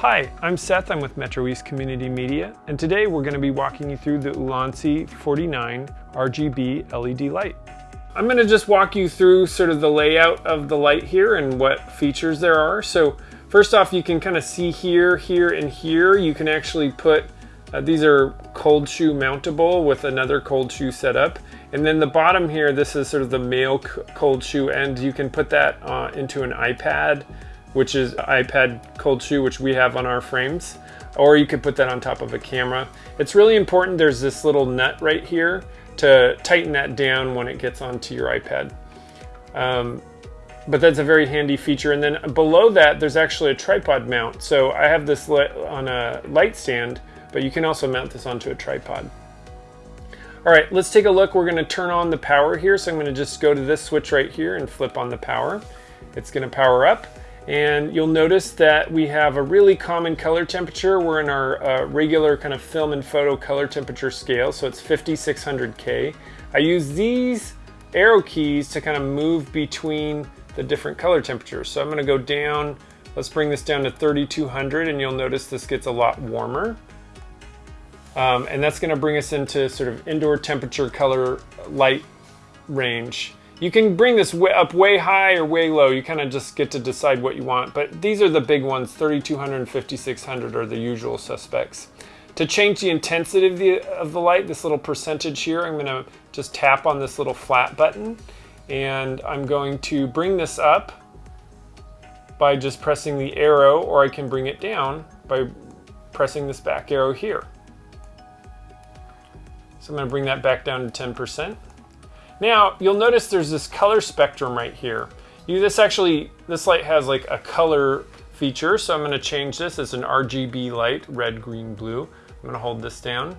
Hi, I'm Seth, I'm with Metro East Community Media, and today we're going to be walking you through the Ulanzi 49 RGB LED light. I'm going to just walk you through sort of the layout of the light here and what features there are. So first off, you can kind of see here, here, and here, you can actually put, uh, these are cold shoe mountable with another cold shoe setup. And then the bottom here, this is sort of the male cold shoe end. You can put that uh, into an iPad, which is iPad cold shoe, which we have on our frames. Or you could put that on top of a camera. It's really important, there's this little nut right here to tighten that down when it gets onto your iPad. Um, but that's a very handy feature. And then below that, there's actually a tripod mount. So I have this on a light stand, but you can also mount this onto a tripod. All right, let's take a look. We're gonna turn on the power here. So I'm gonna just go to this switch right here and flip on the power. It's gonna power up. And you'll notice that we have a really common color temperature. We're in our uh, regular kind of film and photo color temperature scale. So it's 5600K. I use these arrow keys to kind of move between the different color temperatures. So I'm gonna go down, let's bring this down to 3200 and you'll notice this gets a lot warmer. Um, and that's gonna bring us into sort of indoor temperature color light range. You can bring this way up way high or way low. You kind of just get to decide what you want. But these are the big ones, 3200 and 5600 are the usual suspects. To change the intensity of the, of the light, this little percentage here, I'm gonna just tap on this little flat button and I'm going to bring this up by just pressing the arrow or I can bring it down by pressing this back arrow here. So I'm going to bring that back down to 10%. Now you'll notice there's this color spectrum right here. You, this actually, this light has like a color feature. So I'm going to change this as an RGB light, red, green, blue. I'm to hold this down.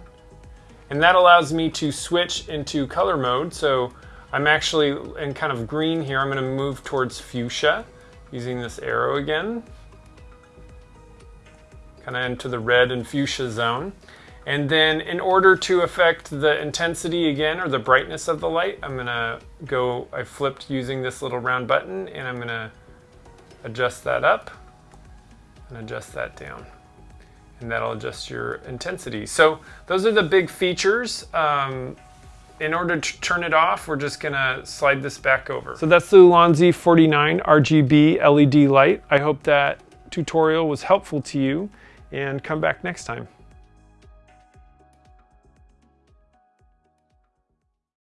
And that allows me to switch into color mode. So I'm actually in kind of green here. I'm going to move towards fuchsia using this arrow again. Kind of into the red and fuchsia zone. And then in order to affect the intensity again or the brightness of the light, I'm gonna go, I flipped using this little round button and I'm gonna adjust that up and adjust that down. And that'll adjust your intensity. So those are the big features. Um, in order to turn it off, we're just gonna slide this back over. So that's the Ulanzi 49 RGB LED light. I hope that tutorial was helpful to you and come back next time.